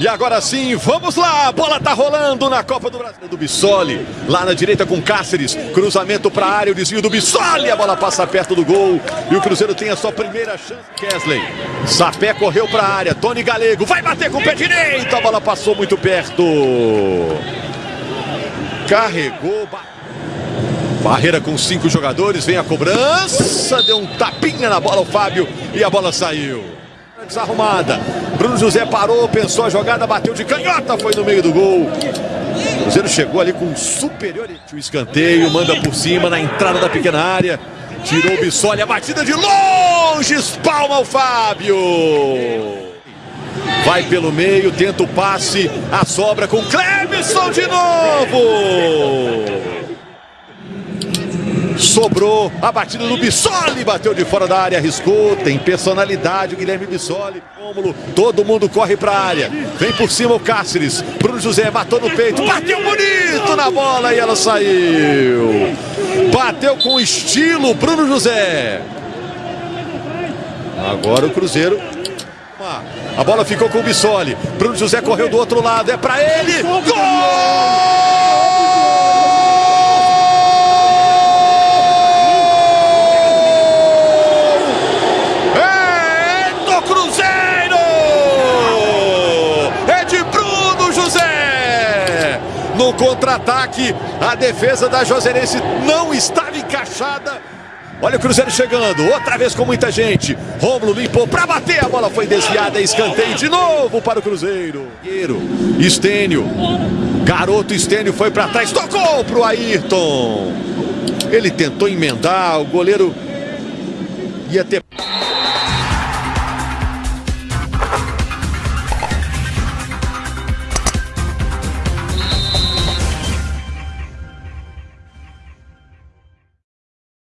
E agora sim, vamos lá, a bola tá rolando na Copa do Brasil. Do Bissoli, lá na direita com Cáceres, cruzamento para a área, o desvio do Bissoli, a bola passa perto do gol. E o Cruzeiro tem a sua primeira chance. Kesley, Sapé correu para a área, Tony Galego vai bater com o pé direito, a bola passou muito perto. Carregou, Barreira com cinco jogadores, vem a cobrança, deu um tapinha na bola o Fábio. E a bola saiu desarrumada. Bruno José parou, pensou a jogada, bateu de canhota, foi no meio do gol. O Cruzeiro chegou ali com superioridade. O escanteio, manda por cima na entrada da pequena área. Tirou o Bissoli, a batida de longe, espalma o Fábio. Vai pelo meio, tenta o passe, a sobra com Clebson de novo. Sobrou a batida do Bissoli, bateu de fora da área, arriscou, tem personalidade o Guilherme Bissoli. Rômulo, todo mundo corre para a área. Vem por cima o Cáceres. Bruno José matou no peito, bateu bonito na bola e ela saiu. Bateu com estilo Bruno José. Agora o Cruzeiro a bola ficou com o Bissoli. Bruno José correu do outro lado. É para ele. Gol! No contra-ataque. A defesa da Joserense não estava encaixada. Olha o Cruzeiro chegando, outra vez com muita gente. Rômulo limpou para bater, a bola foi desviada, escanteio de novo para o Cruzeiro. Estênio, garoto Estênio foi para trás, tocou para o Ayrton. Ele tentou emendar, o goleiro ia ter...